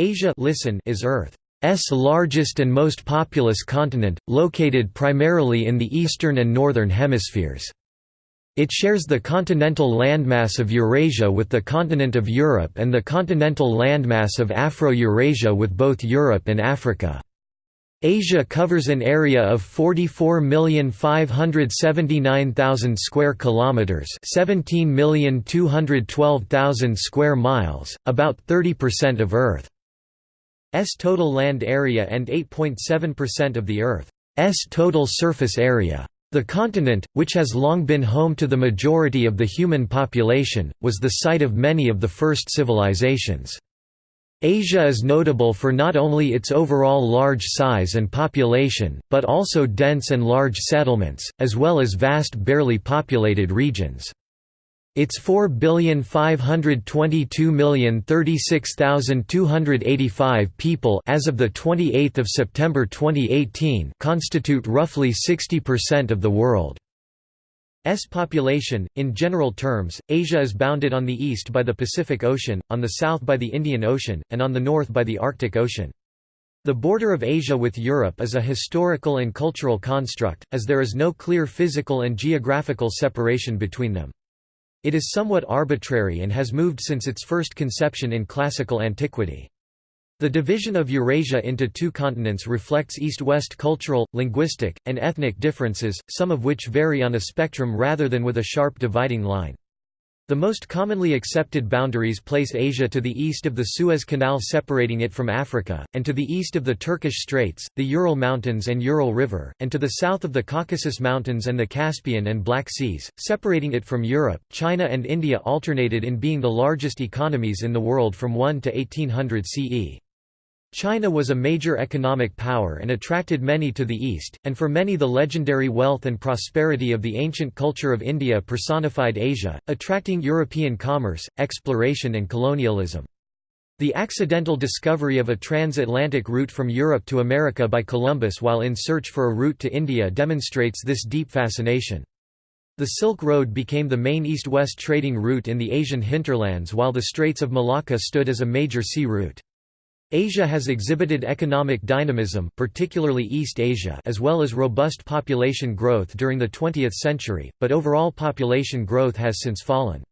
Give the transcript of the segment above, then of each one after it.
Asia listen is Earth's largest and most populous continent, located primarily in the eastern and northern hemispheres. It shares the continental landmass of Eurasia with the continent of Europe and the continental landmass of Afro-Eurasia with both Europe and Africa. Asia covers an area of 44,579,000 square kilometers, 17,212,000 square miles, about 30% of Earth. S total land area and 8.7% of the Earth's total surface area. The continent, which has long been home to the majority of the human population, was the site of many of the first civilizations. Asia is notable for not only its overall large size and population, but also dense and large settlements, as well as vast barely populated regions. Its 4,522,036,285 people as of 28 September 2018 constitute roughly 60% of the world's population. In general terms, Asia is bounded on the east by the Pacific Ocean, on the south by the Indian Ocean, and on the north by the Arctic Ocean. The border of Asia with Europe is a historical and cultural construct, as there is no clear physical and geographical separation between them. It is somewhat arbitrary and has moved since its first conception in classical antiquity. The division of Eurasia into two continents reflects east-west cultural, linguistic, and ethnic differences, some of which vary on a spectrum rather than with a sharp dividing line. The most commonly accepted boundaries place Asia to the east of the Suez Canal separating it from Africa, and to the east of the Turkish Straits, the Ural Mountains and Ural River, and to the south of the Caucasus Mountains and the Caspian and Black Seas, separating it from Europe. China and India alternated in being the largest economies in the world from 1 to 1800 CE. China was a major economic power and attracted many to the east, and for many the legendary wealth and prosperity of the ancient culture of India personified Asia, attracting European commerce, exploration and colonialism. The accidental discovery of a transatlantic route from Europe to America by Columbus while in search for a route to India demonstrates this deep fascination. The Silk Road became the main east-west trading route in the Asian hinterlands while the Straits of Malacca stood as a major sea route. Asia has exhibited economic dynamism particularly East Asia as well as robust population growth during the 20th century, but overall population growth has since fallen.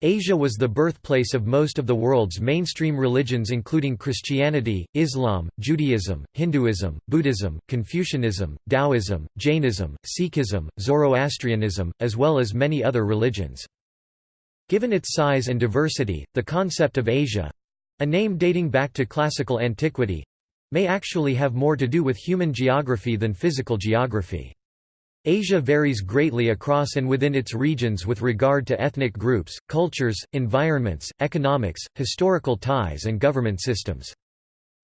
Asia was the birthplace of most of the world's mainstream religions including Christianity, Islam, Judaism, Hinduism, Buddhism, Confucianism, Taoism, Jainism, Sikhism, Zoroastrianism, as well as many other religions. Given its size and diversity, the concept of Asia, a name dating back to classical antiquity may actually have more to do with human geography than physical geography. Asia varies greatly across and within its regions with regard to ethnic groups, cultures, environments, economics, historical ties and government systems.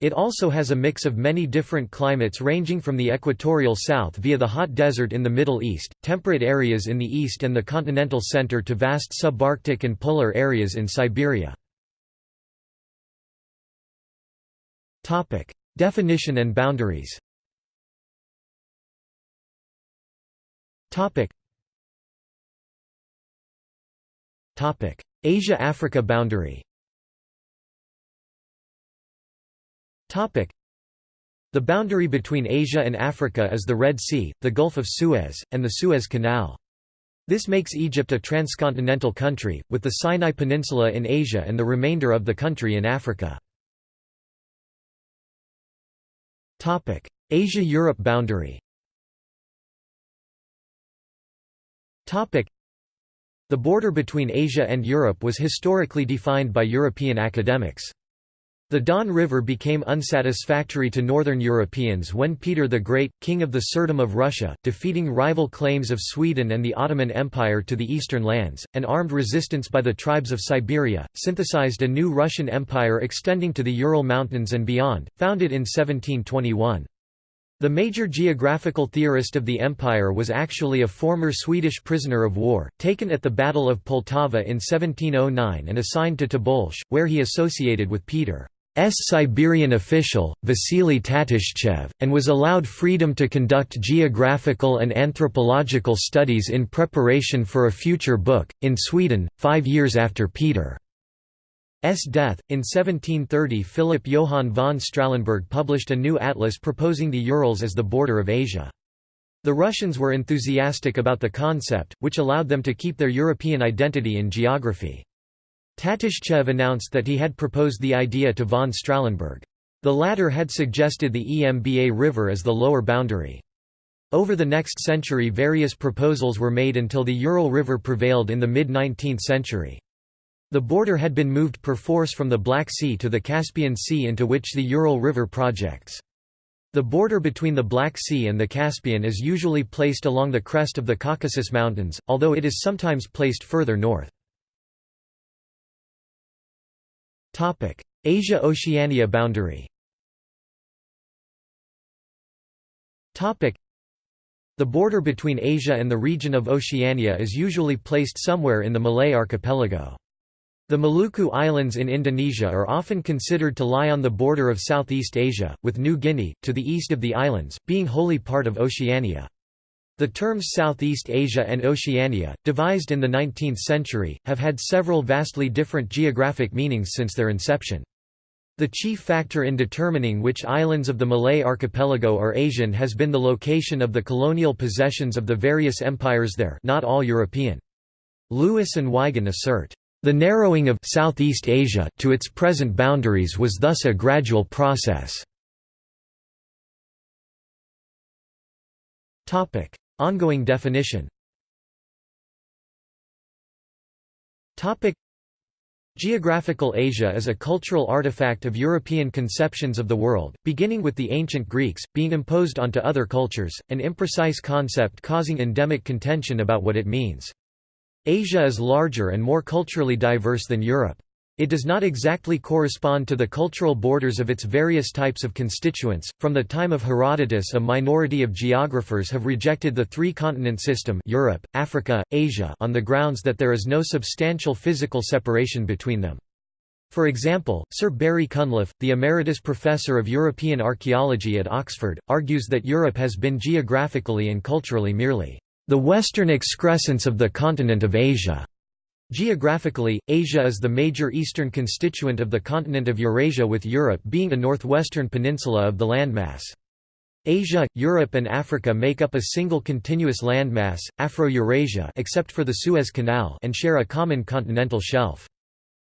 It also has a mix of many different climates ranging from the equatorial south via the hot desert in the Middle East, temperate areas in the east and the continental center to vast subarctic and polar areas in Siberia. Topic: Definition and boundaries. Topic. Topic: Asia-Africa boundary. Topic: The boundary between Asia and Africa is the Red Sea, the Gulf of Suez, and the Suez Canal. This makes Egypt a transcontinental country, with the Sinai Peninsula in Asia and the remainder of the country in Africa. Asia–Europe boundary. The border between Asia and Europe was historically defined by European academics. The Don River became unsatisfactory to northern Europeans when Peter the Great, king of the Tsardom of Russia, defeating rival claims of Sweden and the Ottoman Empire to the eastern lands, and armed resistance by the tribes of Siberia, synthesized a new Russian empire extending to the Ural Mountains and beyond, founded in 1721. The major geographical theorist of the empire was actually a former Swedish prisoner of war, taken at the Battle of Poltava in 1709 and assigned to Tobolsk, where he associated with Peter. S. Siberian official, Vasily Tatishchev, and was allowed freedom to conduct geographical and anthropological studies in preparation for a future book, in Sweden, five years after Peter's death, in 1730 Philip Johann von Strahlenberg published a new atlas proposing the Urals as the border of Asia. The Russians were enthusiastic about the concept, which allowed them to keep their European identity in geography. Tatishchev announced that he had proposed the idea to von Strahlenberg. The latter had suggested the Emba River as the lower boundary. Over the next century various proposals were made until the Ural River prevailed in the mid-19th century. The border had been moved perforce from the Black Sea to the Caspian Sea into which the Ural River projects. The border between the Black Sea and the Caspian is usually placed along the crest of the Caucasus Mountains, although it is sometimes placed further north. Asia–Oceania boundary the border between Asia and the region of Oceania is usually placed somewhere in the Malay archipelago. The Maluku Islands in Indonesia are often considered to lie on the border of Southeast Asia, with New Guinea, to the east of the islands, being wholly part of Oceania. The terms Southeast Asia and Oceania, devised in the 19th century, have had several vastly different geographic meanings since their inception. The chief factor in determining which islands of the Malay archipelago are Asian has been the location of the colonial possessions of the various empires there not all European. Lewis and Wigen assert, the narrowing of Southeast Asia to its present boundaries was thus a gradual process. Topic: Ongoing definition. Geographical Asia is a cultural artifact of European conceptions of the world, beginning with the ancient Greeks, being imposed onto other cultures, an imprecise concept causing endemic contention about what it means. Asia is larger and more culturally diverse than Europe. It does not exactly correspond to the cultural borders of its various types of constituents. From the time of Herodotus, a minority of geographers have rejected the three-continent system Europe, Africa, Asia on the grounds that there is no substantial physical separation between them. For example, Sir Barry Cunliffe, the Emeritus Professor of European Archaeology at Oxford, argues that Europe has been geographically and culturally merely the western excrescence of the continent of Asia. Geographically, Asia is the major eastern constituent of the continent of Eurasia with Europe being a northwestern peninsula of the landmass. Asia, Europe and Africa make up a single continuous landmass, Afro-Eurasia except for the Suez Canal and share a common continental shelf.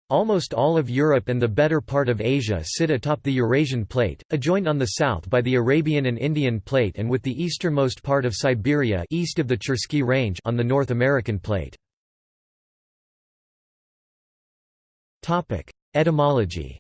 Almost all of Europe and the better part of Asia sit atop the Eurasian plate, adjoined on the south by the Arabian and Indian plate and with the easternmost part of Siberia east of the Chersky Range on the North American plate. Etymology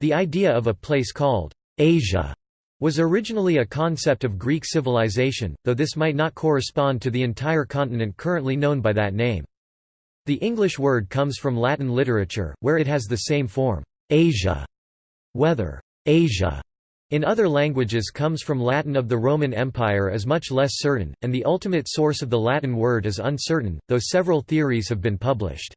The idea of a place called Asia was originally a concept of Greek civilization, though this might not correspond to the entire continent currently known by that name. The English word comes from Latin literature, where it has the same form, Asia. Whether Asia in other languages comes from Latin of the Roman Empire is much less certain, and the ultimate source of the Latin word is uncertain, though several theories have been published.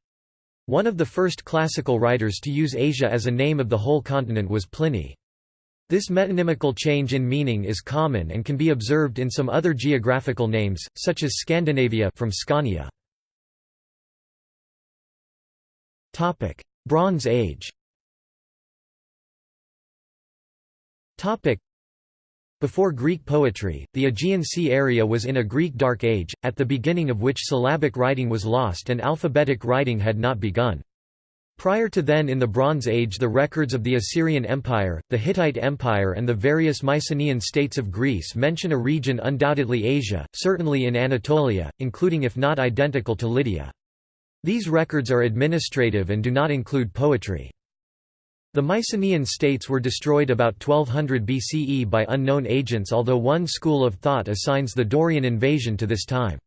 One of the first classical writers to use Asia as a name of the whole continent was Pliny. This metonymical change in meaning is common and can be observed in some other geographical names, such as Scandinavia from Scania. Bronze Age before Greek poetry, the Aegean Sea area was in a Greek Dark Age, at the beginning of which syllabic writing was lost and alphabetic writing had not begun. Prior to then in the Bronze Age the records of the Assyrian Empire, the Hittite Empire and the various Mycenaean states of Greece mention a region undoubtedly Asia, certainly in Anatolia, including if not identical to Lydia. These records are administrative and do not include poetry. The Mycenaean states were destroyed about 1200 BCE by unknown agents although one school of thought assigns the Dorian invasion to this time.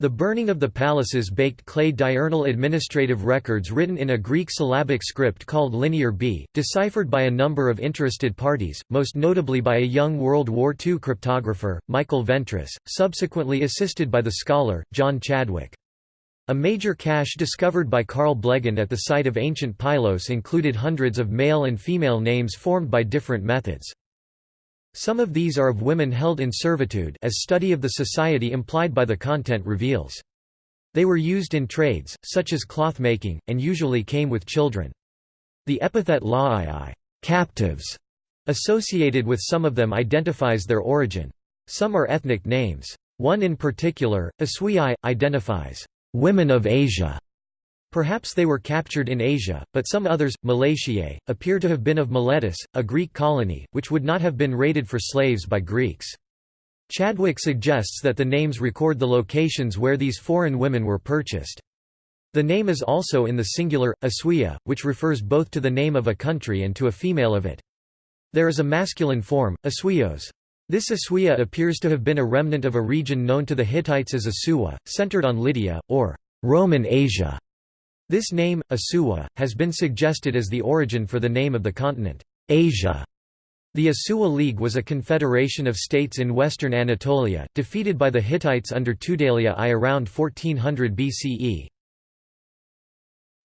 The burning of the palaces baked clay diurnal administrative records written in a Greek syllabic script called Linear B, deciphered by a number of interested parties, most notably by a young World War II cryptographer, Michael Ventris, subsequently assisted by the scholar, John Chadwick. A major cache discovered by Carl Blegen at the site of ancient Pylos included hundreds of male and female names formed by different methods. Some of these are of women held in servitude as study of the society implied by the content reveals. They were used in trades, such as cloth making, and usually came with children. The epithet la'ii captives", associated with some of them identifies their origin. Some are ethnic names. One in particular, Aswii, identifies women of Asia. Perhaps they were captured in Asia, but some others, Milesiae, appear to have been of Miletus, a Greek colony, which would not have been raided for slaves by Greeks. Chadwick suggests that the names record the locations where these foreign women were purchased. The name is also in the singular, Aswia, which refers both to the name of a country and to a female of it. There is a masculine form, Aswios. This Aswia appears to have been a remnant of a region known to the Hittites as Asuwa, centered on Lydia, or Roman Asia. This name, Asuwa, has been suggested as the origin for the name of the continent, Asia. The Asuwa League was a confederation of states in western Anatolia, defeated by the Hittites under Tudhaliya I around 1400 BCE.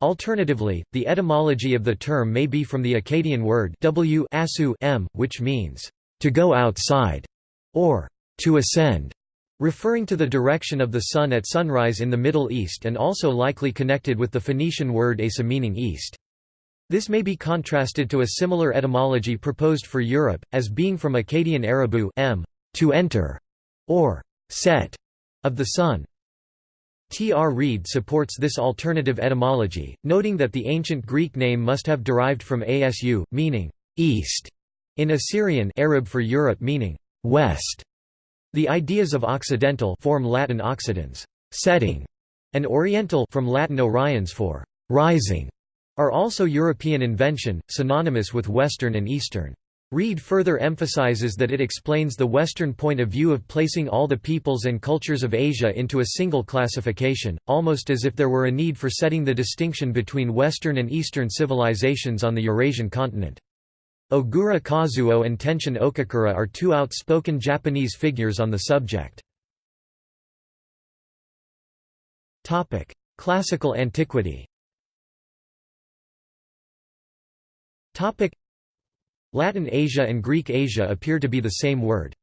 Alternatively, the etymology of the term may be from the Akkadian word w asu m, which means, to go outside, or to ascend, referring to the direction of the sun at sunrise in the Middle East and also likely connected with the Phoenician word asa meaning east. This may be contrasted to a similar etymology proposed for Europe, as being from Akkadian Arabu m, to enter, or set, of the sun. T. R. Reid supports this alternative etymology, noting that the ancient Greek name must have derived from asu, meaning east, in Assyrian Arab for Europe meaning west. The ideas of occidental form Latin occidens, setting, and oriental from Latin oriens for rising, are also European invention, synonymous with Western and Eastern. Reid further emphasizes that it explains the Western point of view of placing all the peoples and cultures of Asia into a single classification, almost as if there were a need for setting the distinction between Western and Eastern civilizations on the Eurasian continent. Ogura Kazuo and Tenshin Okakura are two outspoken Japanese figures on the subject. Classical antiquity Latin Asia and Greek Asia appear to be the same word.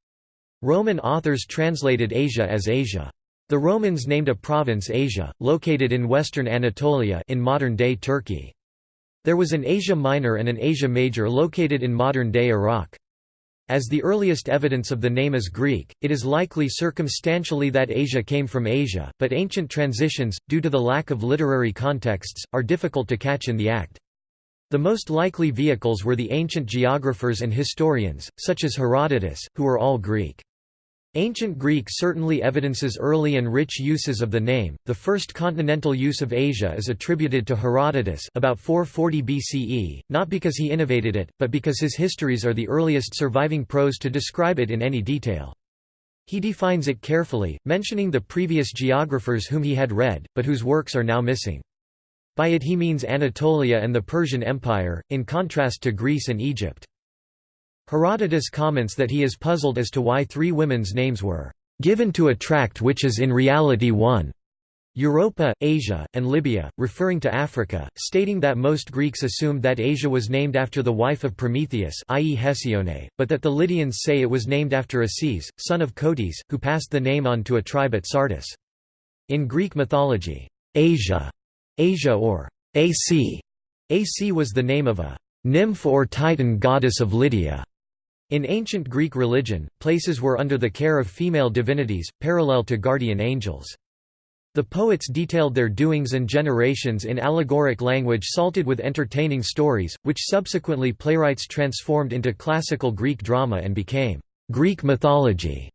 Roman authors translated Asia as Asia. The Romans named a province Asia, located in western Anatolia in modern-day Turkey. There was an Asia Minor and an Asia Major located in modern-day Iraq. As the earliest evidence of the name is Greek, it is likely circumstantially that Asia came from Asia, but ancient transitions, due to the lack of literary contexts, are difficult to catch in the act. The most likely vehicles were the ancient geographers and historians, such as Herodotus, who were all Greek. Ancient Greek certainly evidences early and rich uses of the name. The first continental use of Asia is attributed to Herodotus about 440 BCE, not because he innovated it, but because his histories are the earliest surviving prose to describe it in any detail. He defines it carefully, mentioning the previous geographers whom he had read, but whose works are now missing. By it he means Anatolia and the Persian Empire, in contrast to Greece and Egypt. Herodotus comments that he is puzzled as to why three women's names were given to a tract which is in reality one. Europa, Asia, and Libya, referring to Africa, stating that most Greeks assumed that Asia was named after the wife of Prometheus i.e. Hesione, but that the Lydians say it was named after Asies, son of Cotys, who passed the name on to a tribe at Sardis. In Greek mythology, Asia, Asia or Ac, Ac was the name of a nymph or titan goddess of Lydia. In ancient Greek religion, places were under the care of female divinities, parallel to guardian angels. The poets detailed their doings and generations in allegoric language salted with entertaining stories, which subsequently playwrights transformed into classical Greek drama and became Greek mythology.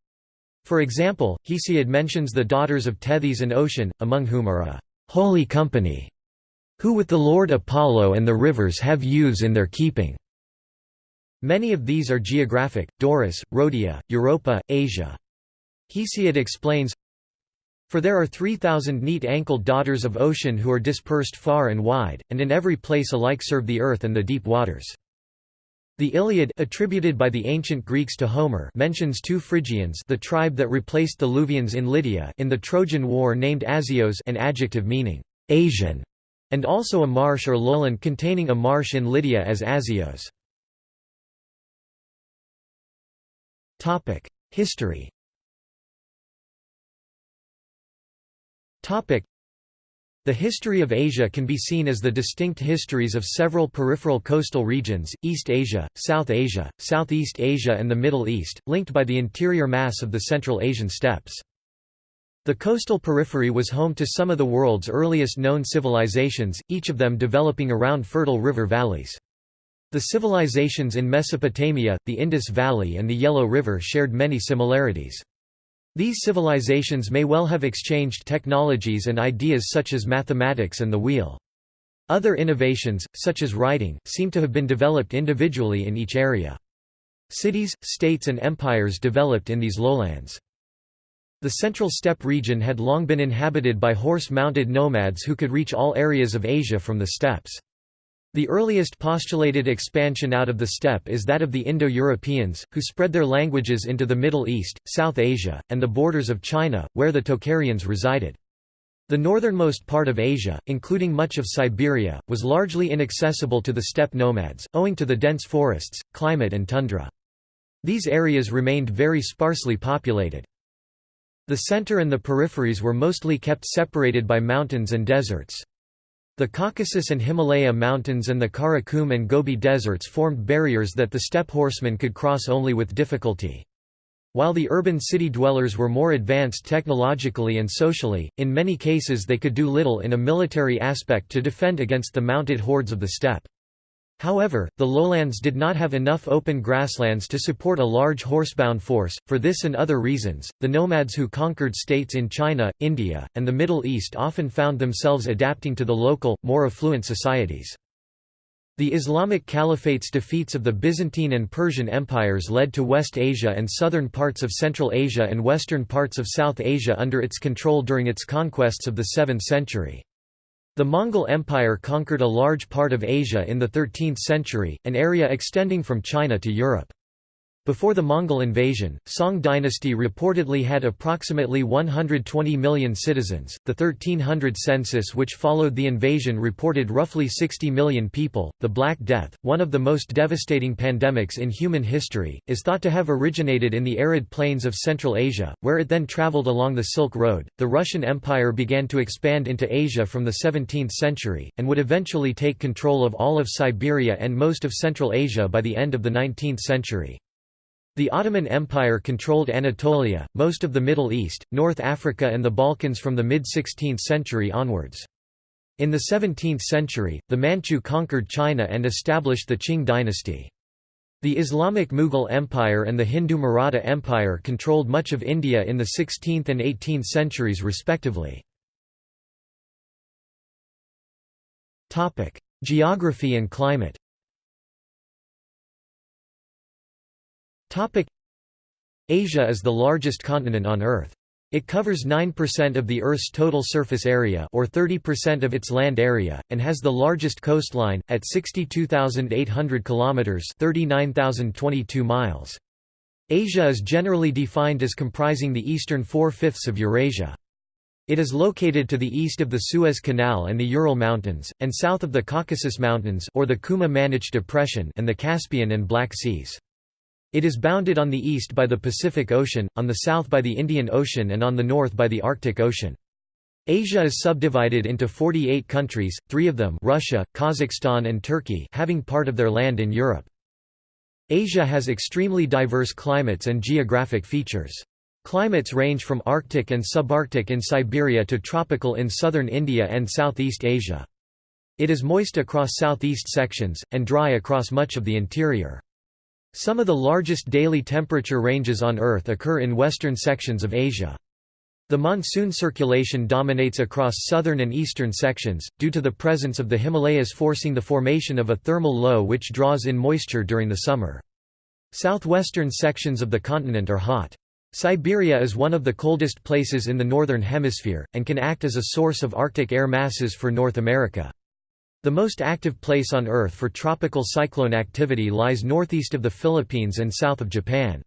For example, Hesiod mentions the daughters of Tethys and Ocean, among whom are a holy company, who with the Lord Apollo and the rivers have youths in their keeping. Many of these are geographic, Doris, Rhodia, Europa, Asia. Hesiod explains, For there are three thousand neat-ankled daughters of ocean who are dispersed far and wide, and in every place alike serve the earth and the deep waters. The Iliad attributed by the ancient Greeks to Homer mentions two Phrygians the tribe that replaced the Luvians in Lydia in the Trojan War named Asios an adjective meaning «Asian» and also a marsh or lowland containing a marsh in Lydia as Asios. History The history of Asia can be seen as the distinct histories of several peripheral coastal regions, East Asia, South Asia, Southeast Asia and the Middle East, linked by the interior mass of the Central Asian steppes. The coastal periphery was home to some of the world's earliest known civilizations, each of them developing around fertile river valleys. The civilizations in Mesopotamia, the Indus Valley and the Yellow River shared many similarities. These civilizations may well have exchanged technologies and ideas such as mathematics and the wheel. Other innovations, such as writing, seem to have been developed individually in each area. Cities, states and empires developed in these lowlands. The central steppe region had long been inhabited by horse-mounted nomads who could reach all areas of Asia from the steppes. The earliest postulated expansion out of the steppe is that of the Indo-Europeans, who spread their languages into the Middle East, South Asia, and the borders of China, where the Tocharians resided. The northernmost part of Asia, including much of Siberia, was largely inaccessible to the steppe nomads, owing to the dense forests, climate and tundra. These areas remained very sparsely populated. The center and the peripheries were mostly kept separated by mountains and deserts. The Caucasus and Himalaya mountains and the Karakum and Gobi deserts formed barriers that the steppe horsemen could cross only with difficulty. While the urban city dwellers were more advanced technologically and socially, in many cases they could do little in a military aspect to defend against the mounted hordes of the steppe. However, the lowlands did not have enough open grasslands to support a large horsebound force. For this and other reasons, the nomads who conquered states in China, India, and the Middle East often found themselves adapting to the local, more affluent societies. The Islamic Caliphate's defeats of the Byzantine and Persian empires led to West Asia and southern parts of Central Asia and western parts of South Asia under its control during its conquests of the 7th century. The Mongol Empire conquered a large part of Asia in the 13th century, an area extending from China to Europe. Before the Mongol invasion, Song dynasty reportedly had approximately 120 million citizens. The 1300 census, which followed the invasion, reported roughly 60 million people. The Black Death, one of the most devastating pandemics in human history, is thought to have originated in the arid plains of Central Asia, where it then traveled along the Silk Road. The Russian Empire began to expand into Asia from the 17th century, and would eventually take control of all of Siberia and most of Central Asia by the end of the 19th century. The Ottoman Empire controlled Anatolia, most of the Middle East, North Africa and the Balkans from the mid-16th century onwards. In the 17th century, the Manchu conquered China and established the Qing dynasty. The Islamic Mughal Empire and the Hindu Maratha Empire controlled much of India in the 16th and 18th centuries respectively. Geography and climate Asia is the largest continent on Earth. It covers 9% of the Earth's total surface area or 30% of its land area and has the largest coastline at 62,800 kilometers, 39,022 miles. Asia is generally defined as comprising the eastern four-fifths of Eurasia. It is located to the east of the Suez Canal and the Ural Mountains, and south of the Caucasus Mountains or the Kuma-Manich Depression and the Caspian and Black Seas. It is bounded on the east by the Pacific Ocean, on the south by the Indian Ocean and on the north by the Arctic Ocean. Asia is subdivided into 48 countries, three of them Russia, Kazakhstan and Turkey having part of their land in Europe. Asia has extremely diverse climates and geographic features. Climates range from Arctic and subarctic in Siberia to tropical in southern India and Southeast Asia. It is moist across southeast sections, and dry across much of the interior. Some of the largest daily temperature ranges on Earth occur in western sections of Asia. The monsoon circulation dominates across southern and eastern sections, due to the presence of the Himalayas forcing the formation of a thermal low which draws in moisture during the summer. Southwestern sections of the continent are hot. Siberia is one of the coldest places in the Northern Hemisphere, and can act as a source of Arctic air masses for North America. The most active place on Earth for tropical cyclone activity lies northeast of the Philippines and south of Japan.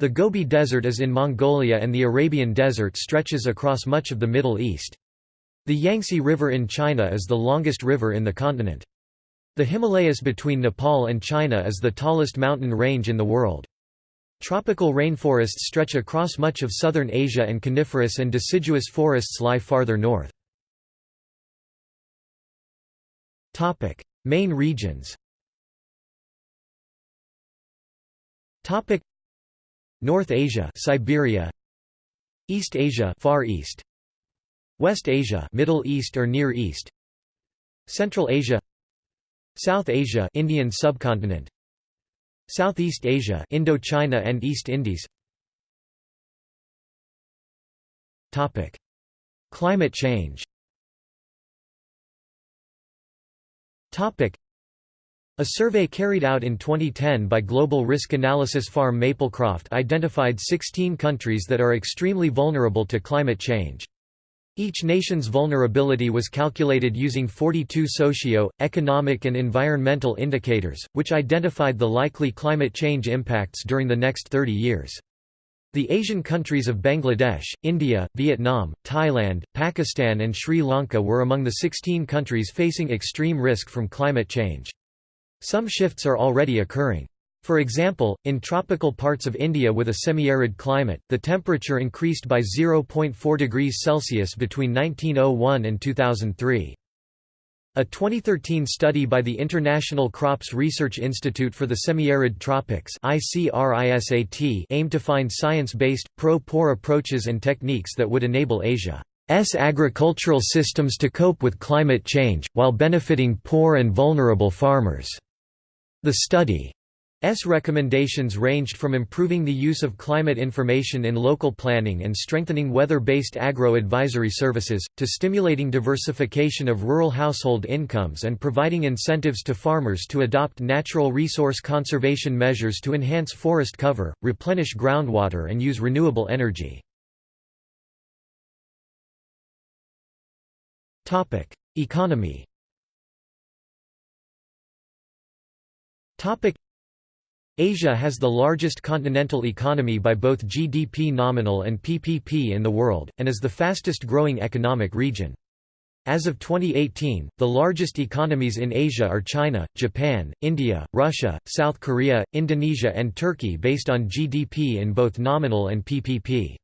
The Gobi Desert is in Mongolia and the Arabian Desert stretches across much of the Middle East. The Yangtze River in China is the longest river in the continent. The Himalayas between Nepal and China is the tallest mountain range in the world. Tropical rainforests stretch across much of southern Asia and coniferous and deciduous forests lie farther north. Topic: Main regions. Topic: North Asia, Siberia. East Asia, Far East. West Asia, Middle East or Near East. Central Asia. South Asia, Indian subcontinent. Southeast Asia, Indochina and East Indies. Topic: Climate change. Topic: a survey carried out in 2010 by global risk analysis firm Maplecroft identified 16 countries that are extremely vulnerable to climate change. Each nation's vulnerability was calculated using 42 socio, economic and environmental indicators, which identified the likely climate change impacts during the next 30 years. The Asian countries of Bangladesh, India, Vietnam, Thailand, Pakistan and Sri Lanka were among the 16 countries facing extreme risk from climate change. Some shifts are already occurring. For example, in tropical parts of India with a semi-arid climate, the temperature increased by 0.4 degrees Celsius between 1901 and 2003. A 2013 study by the International Crops Research Institute for the Semi-Arid Tropics aimed to find science-based, pro-poor approaches and techniques that would enable Asia's agricultural systems to cope with climate change, while benefiting poor and vulnerable farmers. The study S recommendations ranged from improving the use of climate information in local planning and strengthening weather-based agro-advisory services, to stimulating diversification of rural household incomes and providing incentives to farmers to adopt natural resource conservation measures to enhance forest cover, replenish groundwater and use renewable energy. Economy Asia has the largest continental economy by both GDP nominal and PPP in the world, and is the fastest growing economic region. As of 2018, the largest economies in Asia are China, Japan, India, Russia, South Korea, Indonesia and Turkey based on GDP in both nominal and PPP.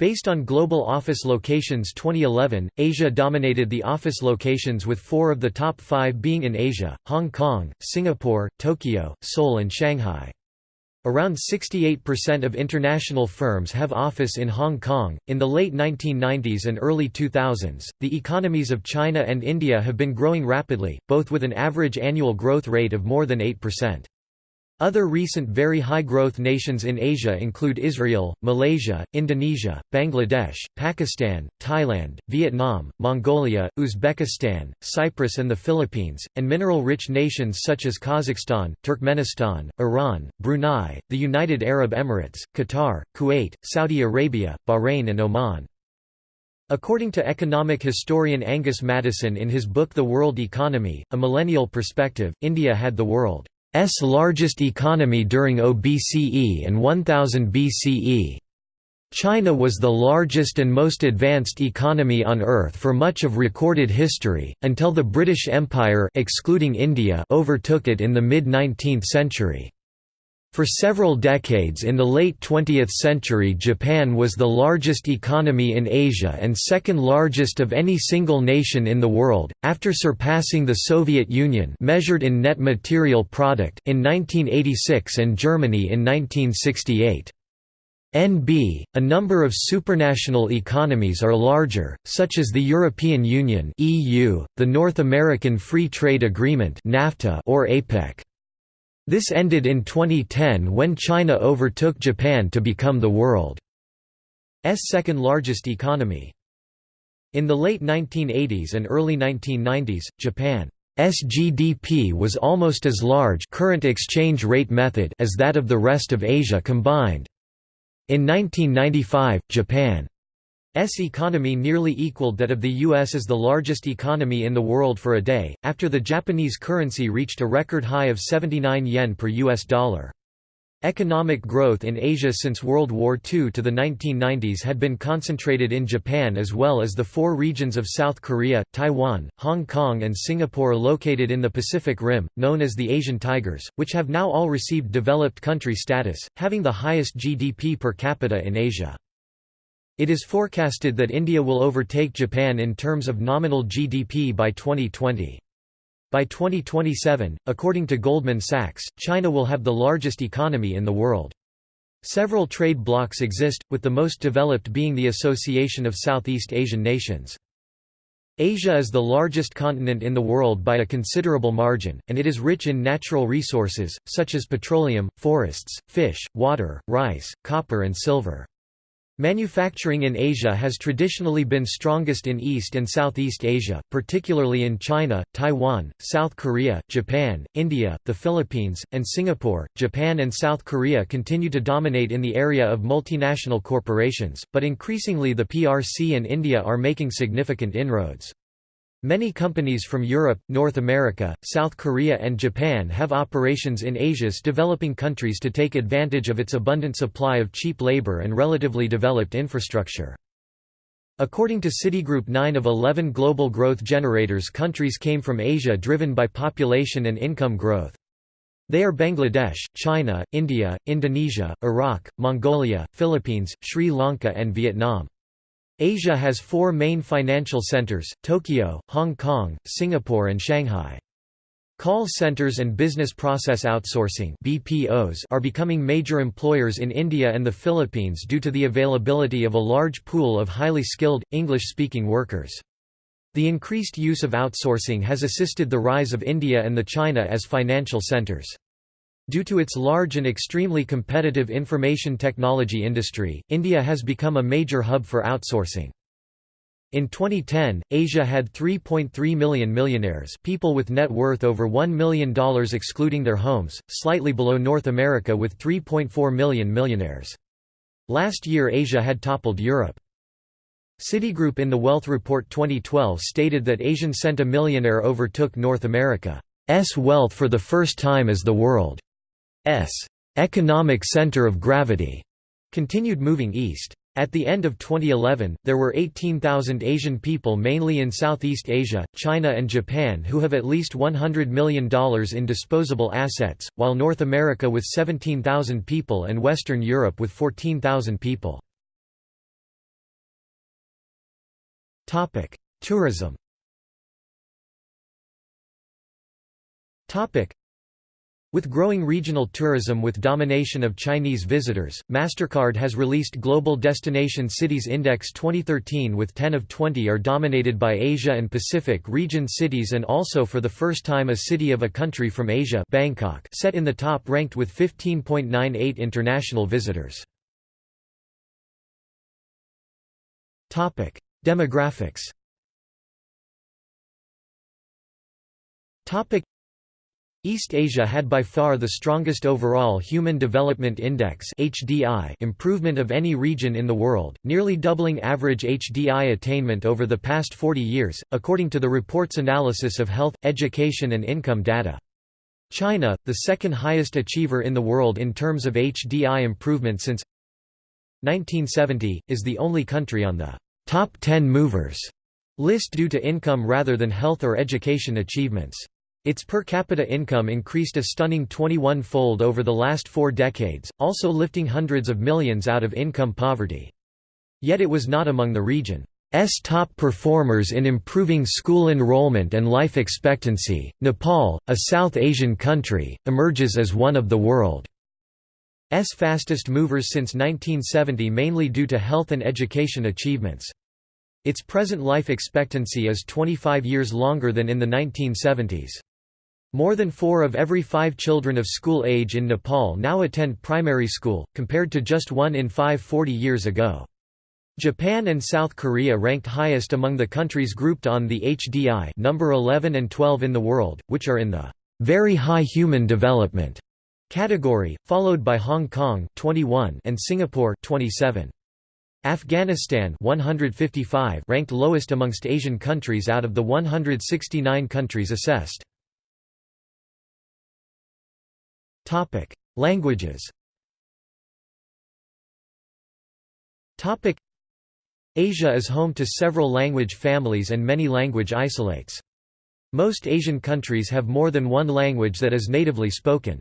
Based on global office locations 2011, Asia dominated the office locations with four of the top five being in Asia, Hong Kong, Singapore, Tokyo, Seoul and Shanghai. Around 68% of international firms have office in Hong Kong. In the late 1990s and early 2000s, the economies of China and India have been growing rapidly, both with an average annual growth rate of more than 8%. Other recent very high-growth nations in Asia include Israel, Malaysia, Indonesia, Bangladesh, Pakistan, Thailand, Vietnam, Mongolia, Uzbekistan, Cyprus and the Philippines, and mineral-rich nations such as Kazakhstan, Turkmenistan, Iran, Brunei, the United Arab Emirates, Qatar, Kuwait, Saudi Arabia, Bahrain and Oman. According to economic historian Angus Maddison in his book The World Economy, A Millennial Perspective, India had the world S largest economy during OBCE and 1000 BCE. China was the largest and most advanced economy on Earth for much of recorded history, until the British Empire excluding India overtook it in the mid-19th century. For several decades in the late 20th century Japan was the largest economy in Asia and second largest of any single nation in the world, after surpassing the Soviet Union measured in net material product in 1986 and Germany in 1968. NB, a number of supranational economies are larger, such as the European Union (EU), the North American Free Trade Agreement (NAFTA) or APEC. This ended in 2010 when China overtook Japan to become the world's second largest economy. In the late 1980s and early 1990s, Japan's GDP was almost as large current exchange rate method as that of the rest of Asia combined. In 1995, Japan S economy nearly equaled that of the U.S. as the largest economy in the world for a day, after the Japanese currency reached a record high of 79 yen per U.S. dollar. Economic growth in Asia since World War II to the 1990s had been concentrated in Japan as well as the four regions of South Korea, Taiwan, Hong Kong and Singapore located in the Pacific Rim, known as the Asian Tigers, which have now all received developed country status, having the highest GDP per capita in Asia. It is forecasted that India will overtake Japan in terms of nominal GDP by 2020. By 2027, according to Goldman Sachs, China will have the largest economy in the world. Several trade blocs exist, with the most developed being the Association of Southeast Asian Nations. Asia is the largest continent in the world by a considerable margin, and it is rich in natural resources, such as petroleum, forests, fish, water, rice, copper and silver. Manufacturing in Asia has traditionally been strongest in East and Southeast Asia, particularly in China, Taiwan, South Korea, Japan, India, the Philippines, and Singapore. Japan and South Korea continue to dominate in the area of multinational corporations, but increasingly the PRC and India are making significant inroads. Many companies from Europe, North America, South Korea and Japan have operations in Asia's developing countries to take advantage of its abundant supply of cheap labor and relatively developed infrastructure. According to Citigroup 9 of 11 global growth generators countries came from Asia driven by population and income growth. They are Bangladesh, China, India, Indonesia, Iraq, Mongolia, Philippines, Sri Lanka and Vietnam. Asia has four main financial centers, Tokyo, Hong Kong, Singapore and Shanghai. Call centers and business process outsourcing BPOs are becoming major employers in India and the Philippines due to the availability of a large pool of highly skilled, English-speaking workers. The increased use of outsourcing has assisted the rise of India and the China as financial centers. Due to its large and extremely competitive information technology industry, India has become a major hub for outsourcing. In 2010, Asia had 3.3 million millionaires people with net worth over $1 million excluding their homes, slightly below North America with 3.4 million millionaires. Last year Asia had toppled Europe. Citigroup in the Wealth Report 2012 stated that Asian centa millionaire overtook North America's wealth for the first time as the world. S economic center of gravity continued moving east. At the end of 2011, there were 18,000 Asian people mainly in Southeast Asia, China and Japan who have at least $100 million in disposable assets, while North America with 17,000 people and Western Europe with 14,000 people. Tourism with growing regional tourism with domination of Chinese visitors, MasterCard has released Global Destination Cities Index 2013 with 10 of 20 are dominated by Asia and Pacific region cities and also for the first time a city of a country from Asia Bangkok set in the top ranked with 15.98 international visitors. Demographics East Asia had by far the strongest overall Human Development Index (HDI) improvement of any region in the world, nearly doubling average HDI attainment over the past 40 years, according to the report's analysis of health, education and income data. China, the second highest achiever in the world in terms of HDI improvement since 1970, is the only country on the top 10 movers list due to income rather than health or education achievements. Its per capita income increased a stunning 21-fold over the last four decades, also lifting hundreds of millions out of income poverty. Yet it was not among the region's top performers in improving school enrollment and life expectancy. Nepal, a South Asian country, emerges as one of the world's fastest movers since 1970 mainly due to health and education achievements. Its present life expectancy is 25 years longer than in the 1970s. More than four of every five children of school age in Nepal now attend primary school, compared to just one in five 40 years ago. Japan and South Korea ranked highest among the countries grouped on the HDI number 11 and 12 in the world, which are in the very high human development category, followed by Hong Kong 21 and Singapore 27. Afghanistan 155 ranked lowest amongst Asian countries out of the 169 countries assessed. Languages. Topic: Asia is home to several language families and many language isolates. Most Asian countries have more than one language that is natively spoken.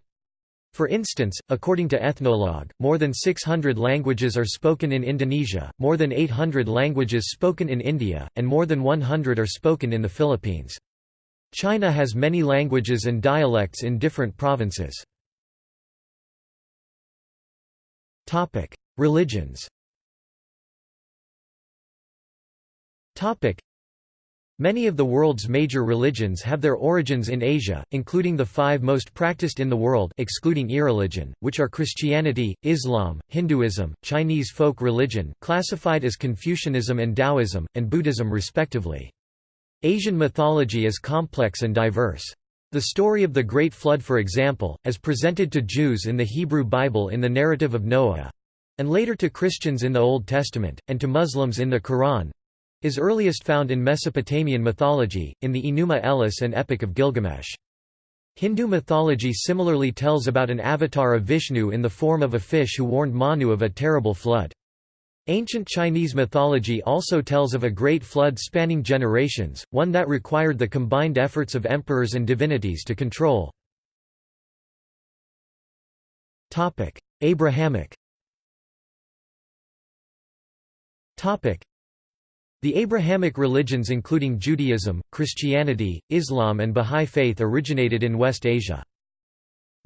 For instance, according to Ethnologue, more than 600 languages are spoken in Indonesia, more than 800 languages spoken in India, and more than 100 are spoken in the Philippines. China has many languages and dialects in different provinces. Religions Topic: Many of the world's major religions have their origins in Asia, including the five most practiced in the world excluding irreligion, which are Christianity, Islam, Hinduism, Chinese folk religion classified as Confucianism and Taoism, and Buddhism respectively. Asian mythology is complex and diverse. The story of the Great Flood for example, as presented to Jews in the Hebrew Bible in the narrative of Noah—and later to Christians in the Old Testament, and to Muslims in the Quran, is earliest found in Mesopotamian mythology, in the Enuma Elish and Epic of Gilgamesh. Hindu mythology similarly tells about an avatar of Vishnu in the form of a fish who warned Manu of a terrible flood. Ancient Chinese mythology also tells of a great flood spanning generations, one that required the combined efforts of emperors and divinities to control. Abrahamic the Abrahamic religions including Judaism, Christianity, Islam and Bahá'í Faith originated in West Asia.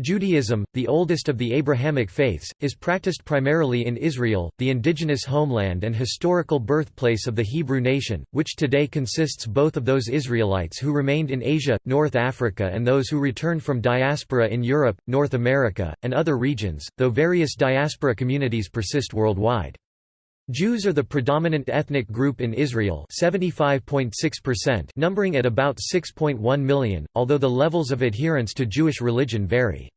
Judaism, the oldest of the Abrahamic faiths, is practiced primarily in Israel, the indigenous homeland and historical birthplace of the Hebrew nation, which today consists both of those Israelites who remained in Asia, North Africa and those who returned from diaspora in Europe, North America, and other regions, though various diaspora communities persist worldwide. Jews are the predominant ethnic group in Israel 75.6% numbering at about 6.1 million, although the levels of adherence to Jewish religion vary.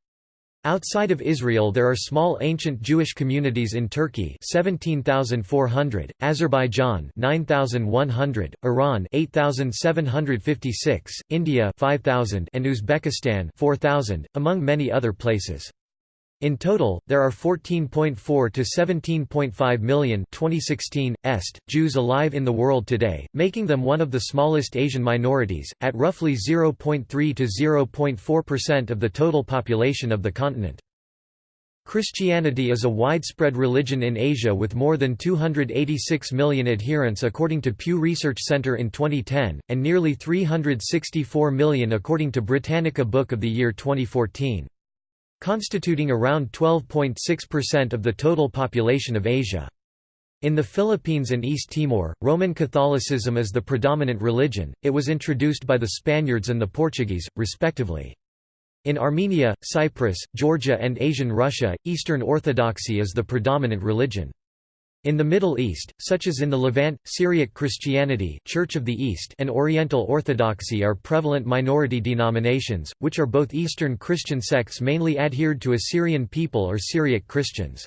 Outside of Israel there are small ancient Jewish communities in Turkey 17,400, Azerbaijan 9,100, Iran 8,756, India 5,000 and Uzbekistan 4,000, among many other places. In total, there are 14.4 to 17.5 million 2016, est, Jews alive in the world today, making them one of the smallest Asian minorities, at roughly 0.3 to 0.4% of the total population of the continent. Christianity is a widespread religion in Asia with more than 286 million adherents according to Pew Research Center in 2010, and nearly 364 million according to Britannica Book of the Year 2014 constituting around 12.6% of the total population of Asia. In the Philippines and East Timor, Roman Catholicism is the predominant religion, it was introduced by the Spaniards and the Portuguese, respectively. In Armenia, Cyprus, Georgia and Asian Russia, Eastern Orthodoxy is the predominant religion. In the Middle East, such as in the Levant, Syriac Christianity Church of the East and Oriental Orthodoxy are prevalent minority denominations, which are both Eastern Christian sects mainly adhered to Assyrian people or Syriac Christians.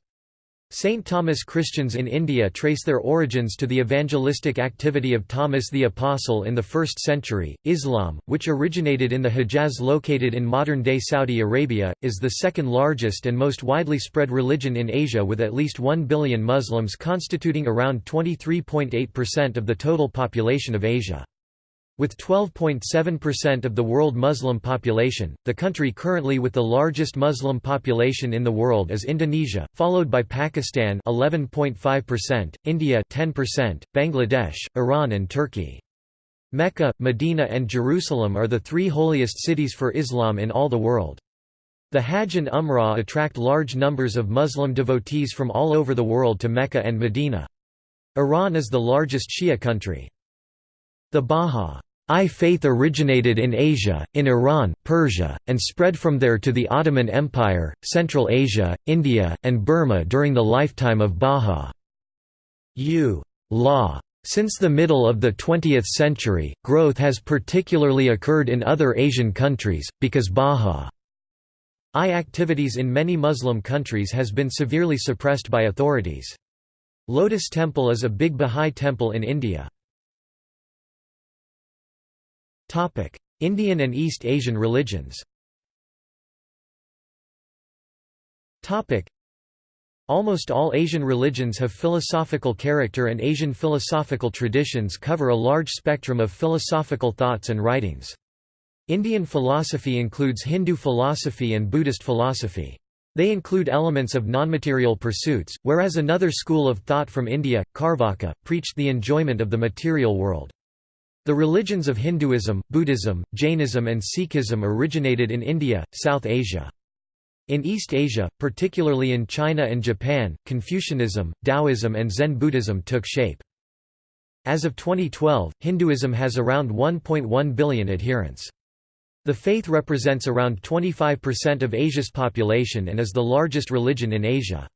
St. Thomas Christians in India trace their origins to the evangelistic activity of Thomas the Apostle in the 1st century. Islam, which originated in the Hejaz located in modern-day Saudi Arabia, is the second largest and most widely spread religion in Asia with at least 1 billion Muslims constituting around 23.8% of the total population of Asia. With 12.7% of the world Muslim population, the country currently with the largest Muslim population in the world is Indonesia, followed by Pakistan 11.5%, India 10%, Bangladesh, Iran and Turkey. Mecca, Medina and Jerusalem are the three holiest cities for Islam in all the world. The Hajj and Umrah attract large numbers of Muslim devotees from all over the world to Mecca and Medina. Iran is the largest Shia country. The Bahá'í I faith originated in Asia, in Iran, Persia, and spread from there to the Ottoman Empire, Central Asia, India, and Burma during the lifetime of Bahá'í Law. Since the middle of the 20th century, growth has particularly occurred in other Asian countries, because Bahá'í activities in many Muslim countries has been severely suppressed by authorities. Lotus Temple is a big Bahá'í temple in India. Indian and East Asian religions Almost all Asian religions have philosophical character and Asian philosophical traditions cover a large spectrum of philosophical thoughts and writings. Indian philosophy includes Hindu philosophy and Buddhist philosophy. They include elements of non-material pursuits, whereas another school of thought from India, Carvaka, preached the enjoyment of the material world. The religions of Hinduism, Buddhism, Jainism and Sikhism originated in India, South Asia. In East Asia, particularly in China and Japan, Confucianism, Taoism and Zen Buddhism took shape. As of 2012, Hinduism has around 1.1 billion adherents. The faith represents around 25% of Asia's population and is the largest religion in Asia.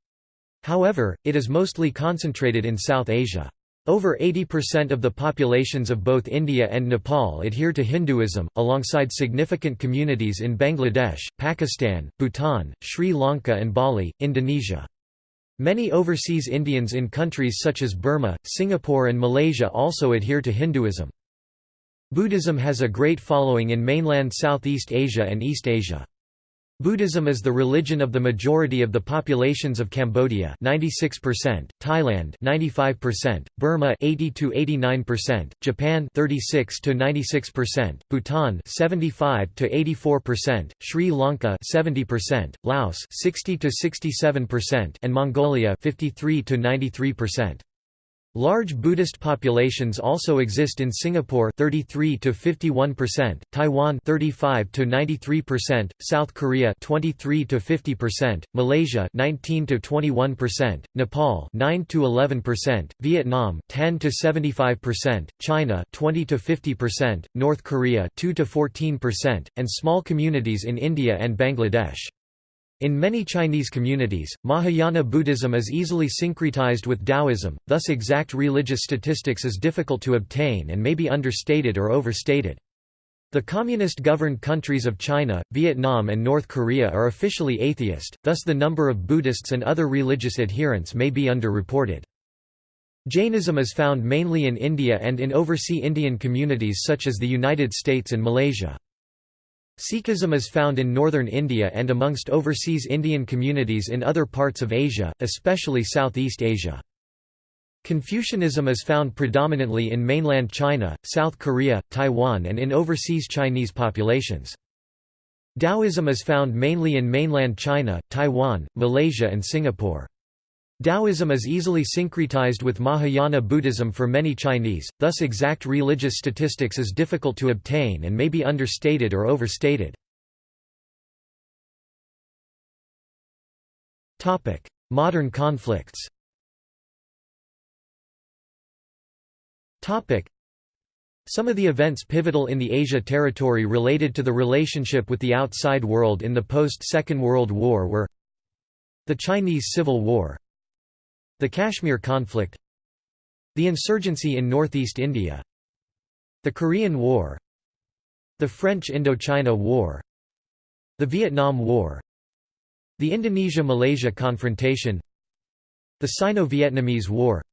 However, it is mostly concentrated in South Asia. Over 80% of the populations of both India and Nepal adhere to Hinduism, alongside significant communities in Bangladesh, Pakistan, Bhutan, Sri Lanka and Bali, Indonesia. Many overseas Indians in countries such as Burma, Singapore and Malaysia also adhere to Hinduism. Buddhism has a great following in mainland Southeast Asia and East Asia. Buddhism is the religion of the majority of the populations of Cambodia 96%, Thailand 95%, Burma 80 to 89%, Japan 36 to 96%, Bhutan 75 to 84%, Sri Lanka 70%, Laos 60 to 67% and Mongolia 53 to 93%. Large Buddhist populations also exist in Singapore 33 to 51%, Taiwan 35 to 93%, South Korea 23 to 50%, Malaysia 19 to 21%, Nepal 9 to 11%, Vietnam 10 to 75%, China 20 to 50%, North Korea 2 to 14%, and small communities in India and Bangladesh. In many Chinese communities, Mahayana Buddhism is easily syncretized with Taoism, thus exact religious statistics is difficult to obtain and may be understated or overstated. The communist-governed countries of China, Vietnam and North Korea are officially atheist, thus the number of Buddhists and other religious adherents may be underreported. Jainism is found mainly in India and in overseas Indian communities such as the United States and Malaysia. Sikhism is found in northern India and amongst overseas Indian communities in other parts of Asia, especially Southeast Asia. Confucianism is found predominantly in mainland China, South Korea, Taiwan and in overseas Chinese populations. Taoism is found mainly in mainland China, Taiwan, Malaysia and Singapore. Taoism is easily syncretized with Mahayana Buddhism for many Chinese, thus exact religious statistics is difficult to obtain and may be understated or overstated. Modern conflicts some of the events pivotal in the Asia territory related to the relationship with the outside world in the post-Second World War were the Chinese Civil War the Kashmir conflict The insurgency in northeast India The Korean War The French Indochina War The Vietnam War The Indonesia–Malaysia confrontation The Sino-Vietnamese War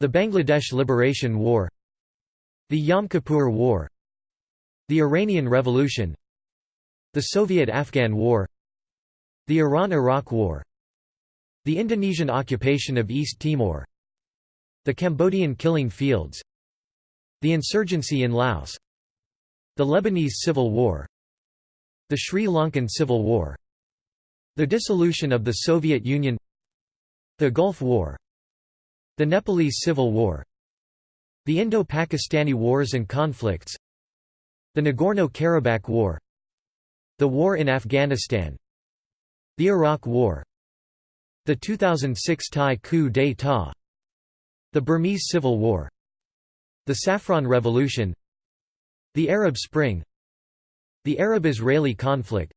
The Bangladesh Liberation War The Yom Kippur War The Iranian Revolution The Soviet–Afghan War The Iran–Iraq War the Indonesian occupation of East Timor. The Cambodian killing fields. The insurgency in Laos. The Lebanese Civil War. The Sri Lankan Civil War. The dissolution of the Soviet Union. The Gulf War. The Nepalese Civil War. The Indo-Pakistani Wars and Conflicts. The Nagorno-Karabakh War. The War in Afghanistan. The Iraq War the 2006 Thai coup d'état The Burmese Civil War The Saffron Revolution The Arab Spring The Arab-Israeli conflict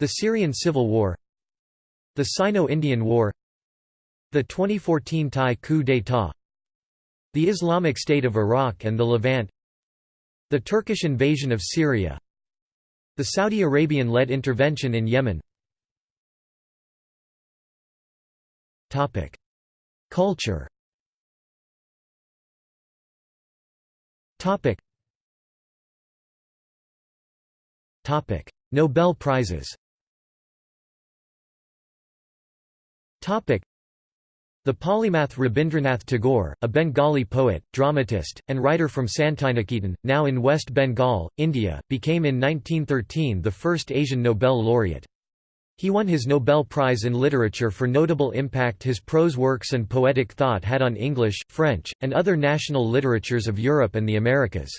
The Syrian Civil War The Sino-Indian War The 2014 Thai coup d'état The Islamic State of Iraq and the Levant The Turkish invasion of Syria The Saudi Arabian-led intervention in Yemen Topic: Culture. Topic. Topic: Nobel Prizes. Topic: The polymath Rabindranath Tagore, a Bengali poet, dramatist, and writer from Santiniketan, now in West Bengal, India, became in 1913 the first Asian Nobel laureate. He won his Nobel Prize in Literature for notable impact his prose works and poetic thought had on English, French, and other national literatures of Europe and the Americas.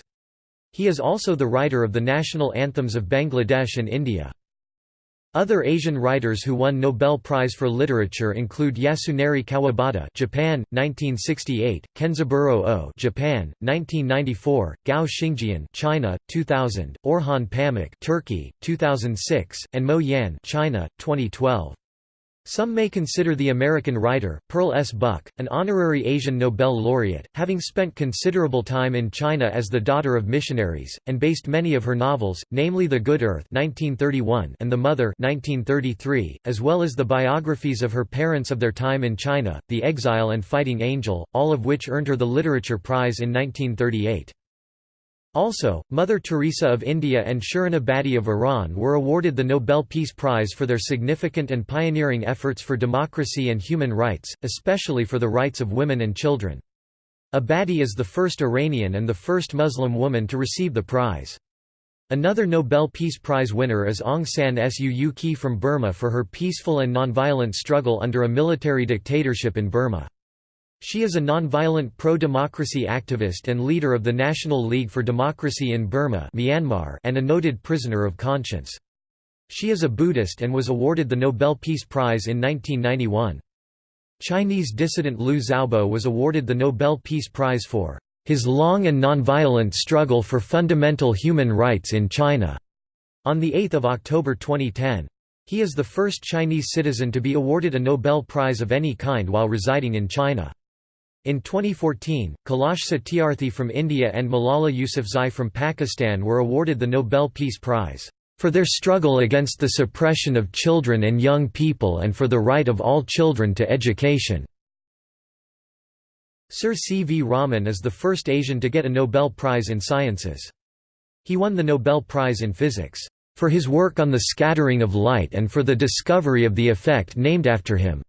He is also the writer of the national anthems of Bangladesh and India. Other Asian writers who won Nobel Prize for Literature include Yasunari Kawabata (Japan, 1968), Kenzaburo Oe (Japan, 1994), Gao Xingjian (China, 2000), Orhan Pamuk (Turkey, 2006), and Mo Yan (China, 2012). Some may consider the American writer, Pearl S. Buck, an honorary Asian Nobel laureate, having spent considerable time in China as the daughter of missionaries, and based many of her novels, namely The Good Earth 1931 and The Mother 1933, as well as the biographies of her parents of their time in China, The Exile and Fighting Angel, all of which earned her the Literature Prize in 1938. Also, Mother Teresa of India and Shirin Ebadi of Iran were awarded the Nobel Peace Prize for their significant and pioneering efforts for democracy and human rights, especially for the rights of women and children. Ebadi is the first Iranian and the first Muslim woman to receive the prize. Another Nobel Peace Prize winner is Aung San Suu Kyi from Burma for her peaceful and nonviolent struggle under a military dictatorship in Burma. She is a nonviolent pro-democracy activist and leader of the National League for Democracy in Burma Myanmar and a noted prisoner of conscience. She is a Buddhist and was awarded the Nobel Peace Prize in 1991. Chinese dissident Liu Xiaobo was awarded the Nobel Peace Prize for his long and nonviolent struggle for fundamental human rights in China on 8 October 2010. He is the first Chinese citizen to be awarded a Nobel Prize of any kind while residing in China. In 2014, Kailash Satyarthi from India and Malala Yousafzai from Pakistan were awarded the Nobel Peace Prize, "...for their struggle against the suppression of children and young people and for the right of all children to education." Sir C. V. Raman is the first Asian to get a Nobel Prize in Sciences. He won the Nobel Prize in Physics, "...for his work on the scattering of light and for the discovery of the effect named after him."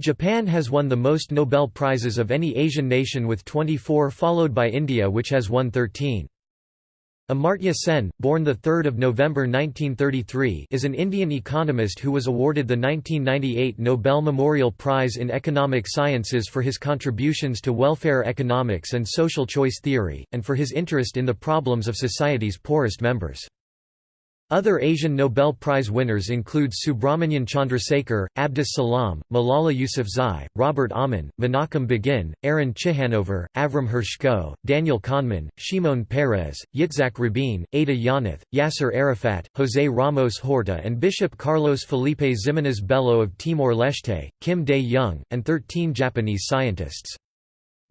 Japan has won the most Nobel Prizes of any Asian nation with 24 followed by India which has won 13. Amartya Sen, born 3 November 1933 is an Indian economist who was awarded the 1998 Nobel Memorial Prize in Economic Sciences for his contributions to welfare economics and social choice theory, and for his interest in the problems of society's poorest members. Other Asian Nobel Prize winners include Subrahmanyam Chandrasekhar, Abdus Salam, Malala Yousafzai, Robert Aumann, Menachem Begin, Aaron Ciechanover, Avram Hershko, Daniel Kahneman, Shimon Peres, Yitzhak Rabin, Ada Yonath, Yasser Arafat, José Ramos Horta and Bishop Carlos Felipe Ximenes Bello of Timor-Leste, Kim Dae-jung, and 13 Japanese scientists.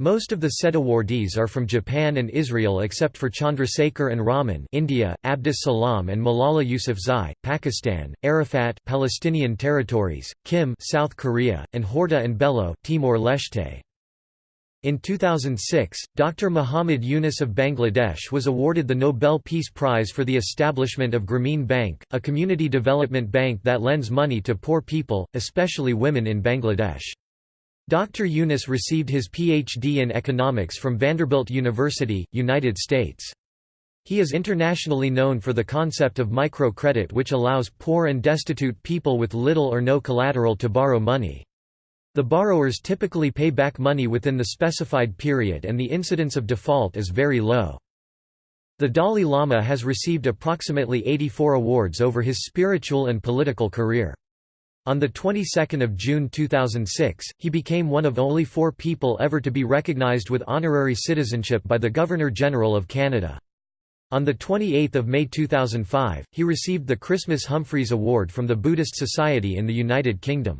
Most of the SET awardees are from Japan and Israel except for Chandrasekhar and Raman India, Abdus Salam and Malala Yousafzai, Pakistan, Arafat Palestinian territories, Kim South Korea, and Horta and Bello Timor-Leste. In 2006, Dr. Muhammad Yunus of Bangladesh was awarded the Nobel Peace Prize for the establishment of Grameen Bank, a community development bank that lends money to poor people, especially women in Bangladesh. Dr. Yunus received his Ph.D. in economics from Vanderbilt University, United States. He is internationally known for the concept of microcredit which allows poor and destitute people with little or no collateral to borrow money. The borrowers typically pay back money within the specified period and the incidence of default is very low. The Dalai Lama has received approximately 84 awards over his spiritual and political career. On the 22nd of June 2006, he became one of only four people ever to be recognized with honorary citizenship by the Governor-General of Canada. On 28 May 2005, he received the Christmas Humphreys Award from the Buddhist Society in the United Kingdom.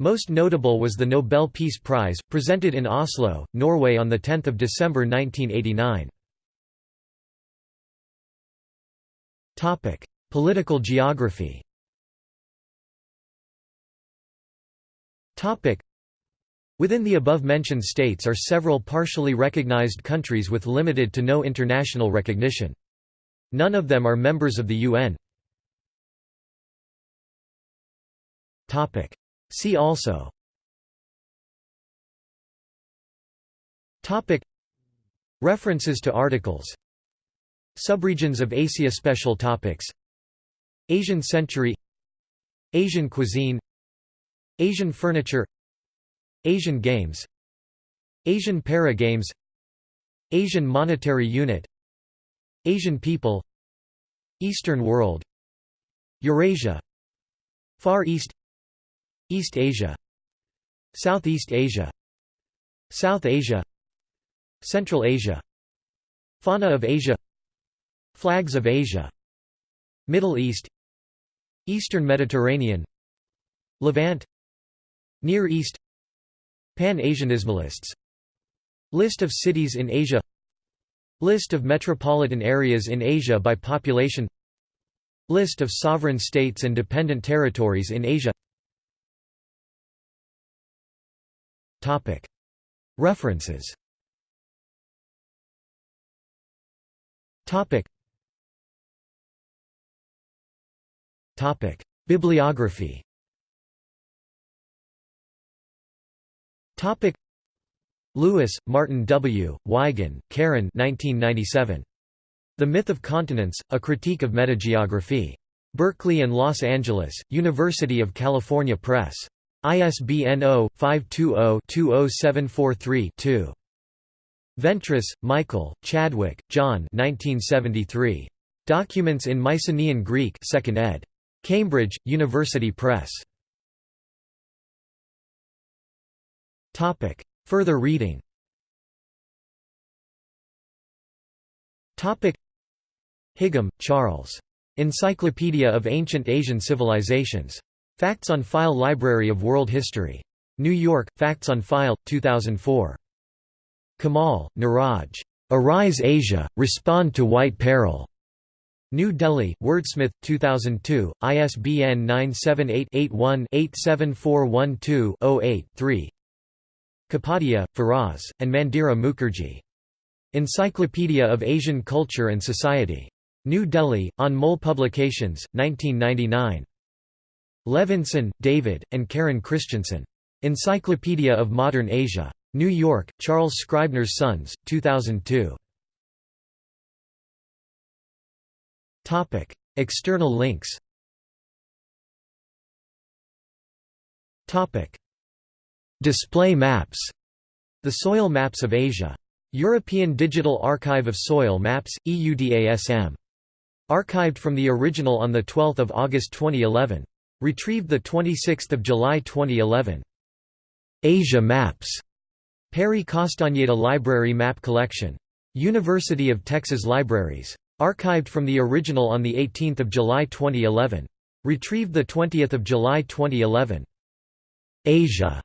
Most notable was the Nobel Peace Prize, presented in Oslo, Norway on 10 December 1989. Political geography Within the above-mentioned states are several partially recognized countries with limited to no international recognition. None of them are members of the UN. See also. References to articles. Subregions of Asia Special topics. Asian century. Asian cuisine Asian furniture Asian games Asian para games Asian monetary unit Asian people Eastern world Eurasia Far East East Asia Southeast Asia South Asia Central Asia Fauna of Asia Flags of Asia Middle East Eastern Mediterranean Levant Near East Pan-Asianismalists. List of cities in Asia. List of metropolitan areas in Asia by population. List of sovereign states and dependent territories in Asia. References. Bibliography Lewis, Martin W., Wigen, Karen 1997. The Myth of Continents, A Critique of Metageography. Berkeley and Los Angeles, University of California Press. ISBN 0-520-20743-2. Ventris, Michael, Chadwick, John 1973. Documents in Mycenaean Greek 2nd ed. Cambridge, University Press. Further reading Higham, Charles. Encyclopedia of Ancient Asian Civilizations. Facts on File Library of World History. New York, Facts on File, 2004. Kamal, Niraj. Arise Asia, Respond to White Peril. New Delhi, Wordsmith, 2002, ISBN 978-81-87412-08-3 Kapadia, Firaz, and Mandira Mukherjee. Encyclopedia of Asian Culture and Society. New Delhi, Anmol Publications, 1999. Levinson, David, and Karen Christensen. Encyclopedia of Modern Asia. New York, Charles Scribner's Sons, 2002. External links Display maps The soil maps of Asia. European Digital Archive of Soil Maps, EUDASM. Archived from the original on 12 August 2011. Retrieved 26 July 2011. Asia Maps. Perry Castañeda Library Map Collection. University of Texas Libraries. Archived from the original on 18 July 2011. Retrieved 20 July 2011. Asia.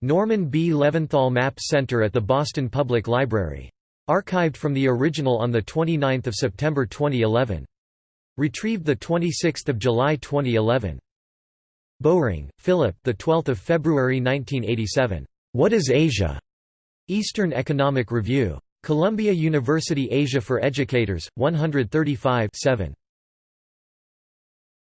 Norman B. Leventhal Map Center at the Boston Public Library. Archived from the original on 29 September 2011. Retrieved 26 July 2011. Bowring, Philip the 12th of February 1987. What is Asia? Eastern Economic Review. Columbia University Asia for Educators, 135 7.